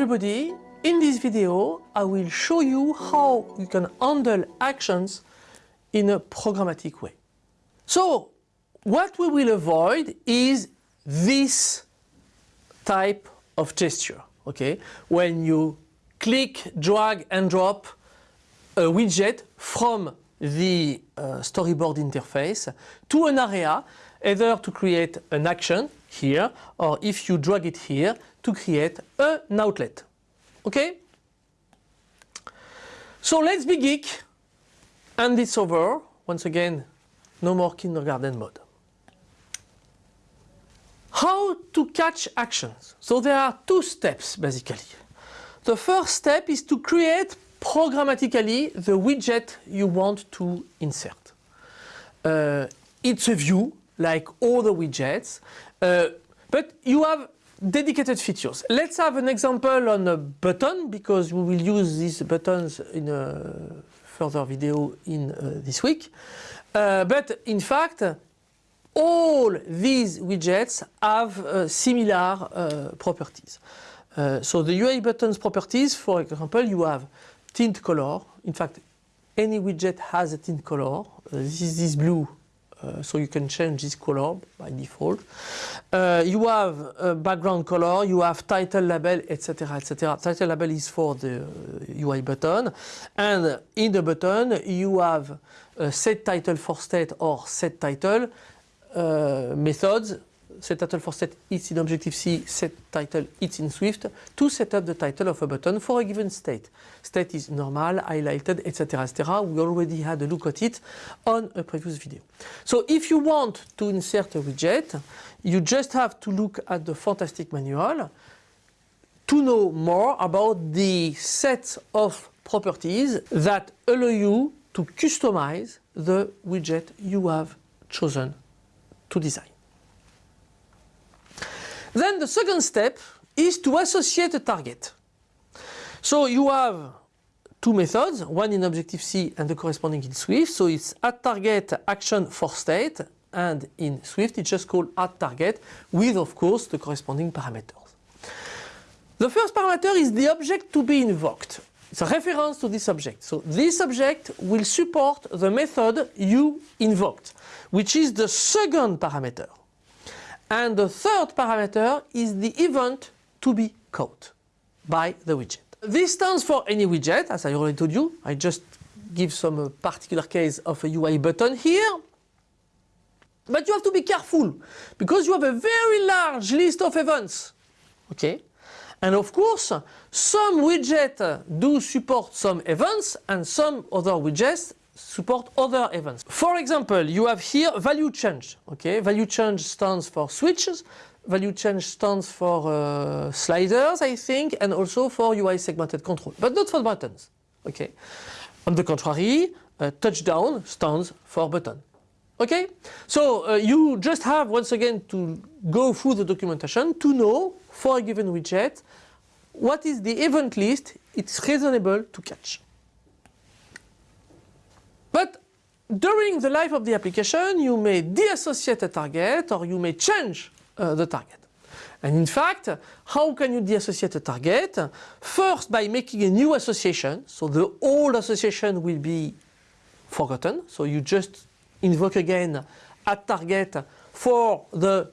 everybody, in this video I will show you how you can handle actions in a programmatic way. So what we will avoid is this type of gesture, okay? When you click, drag and drop a widget from the uh, storyboard interface to an area either to create an action here or if you drag it here to create an outlet. Okay? So let's be geek and it's over. Once again, no more kindergarten mode. How to catch actions? So there are two steps basically. The first step is to create programmatically the widget you want to insert. Uh, it's a view like all the widgets, uh, but you have dedicated features. Let's have an example on a button because we will use these buttons in a further video in uh, this week. Uh, but in fact, all these widgets have uh, similar uh, properties. Uh, so the UI buttons properties, for example, you have tint color. In fact, any widget has a tint color. Uh, this is this blue, uh, so you can change this color by default. Uh, you have a background color, you have title label, etc. etc. Title label is for the UI uh, button. And in the button, you have set title for state or set title uh, methods set title for set it's in Objective-C, set title it's in Swift to set up the title of a button for a given state. State is normal, highlighted, etc. etc. We already had a look at it on a previous video. So if you want to insert a widget, you just have to look at the fantastic manual to know more about the set of properties that allow you to customize the widget you have chosen to design. Then the second step is to associate a target. So you have two methods, one in Objective-C and the corresponding in Swift. So it's add target action for state and in Swift it's just called add target with of course the corresponding parameters. The first parameter is the object to be invoked. It's a reference to this object. So this object will support the method you invoked, which is the second parameter. And the third parameter is the event to be caught by the widget. This stands for any widget, as I already told you. I just give some uh, particular case of a UI button here. But you have to be careful because you have a very large list of events. Okay? And of course, some widgets do support some events and some other widgets support other events. For example, you have here value change. Okay, value change stands for switches. Value change stands for uh, sliders, I think, and also for UI segmented control, but not for buttons. Okay. On the contrary, uh, touchdown stands for button. Okay, so uh, you just have once again to go through the documentation to know for a given widget what is the event list it's reasonable to catch. But during the life of the application, you may deassociate a target or you may change uh, the target. And in fact, how can you deassociate a target? First, by making a new association. So the old association will be forgotten. So you just invoke again a target for the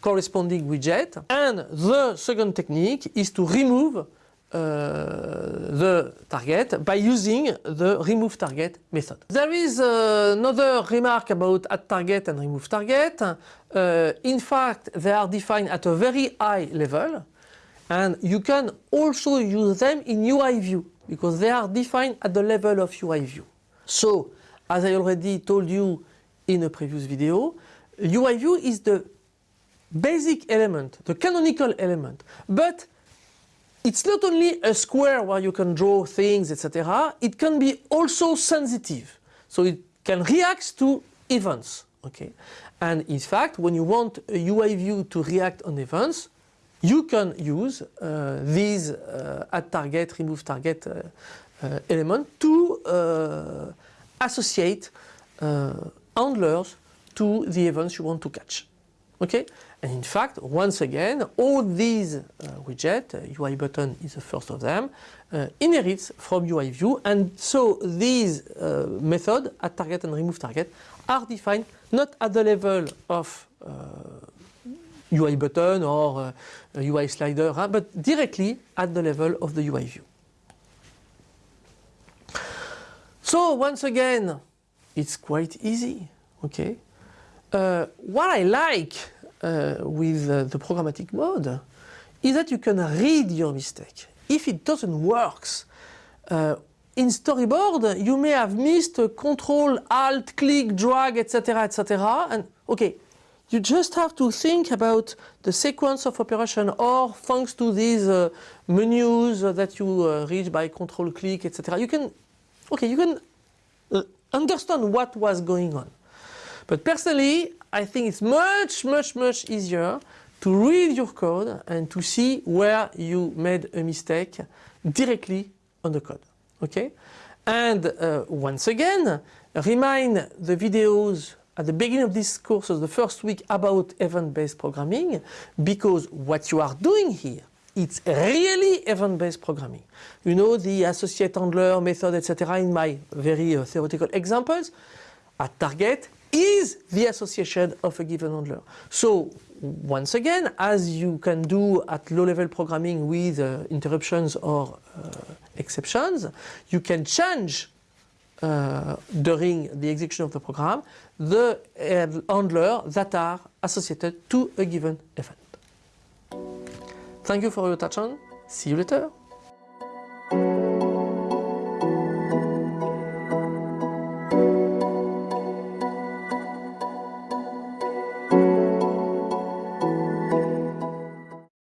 corresponding widget. And the second technique is to remove the target by using the remove target method. There is uh, another remark about add target and remove target. Uh, in fact, they are defined at a very high level and you can also use them in UI view because they are defined at the level of UI view. So, as I already told you in a previous video, UI view is the basic element, the canonical element, but it's not only a square where you can draw things, etc. It can be also sensitive. So it can react to events. Okay. And in fact, when you want a UI view to react on events, you can use uh, these uh, add target, remove target uh, uh element to uh, associate uh, handlers to the events you want to catch. Okay, and in fact, once again, all these uh, widgets, uh, UI button is the first of them, uh, inherits from UI view, and so these uh, method add target and remove target are defined not at the level of UI uh, button or UI uh, slider, but directly at the level of the UI view. So once again, it's quite easy, okay? Uh, what I like uh, with uh, the programmatic mode is that you can read your mistake. If it doesn't work, in storyboard you may have missed control, alt, click, drag, etc, etc. And okay, you just have to think about the sequence of operation or thanks to these uh, menus that you uh, reach by control click, etc. You can, okay, you can uh, understand what was going on. But personally, I think it's much, much, much easier to read your code and to see where you made a mistake directly on the code. Okay? And uh, once again, remind the videos at the beginning of this course, the first week about event-based programming, because what you are doing here, it's really event-based programming. You know the associate handler method, etc. in my very uh, theoretical examples. Add target, is the association of a given handler. So once again, as you can do at low-level programming with uh, interruptions or uh, exceptions, you can change uh, during the execution of the program the uh, handler that are associated to a given event. Thank you for your attention. See you later.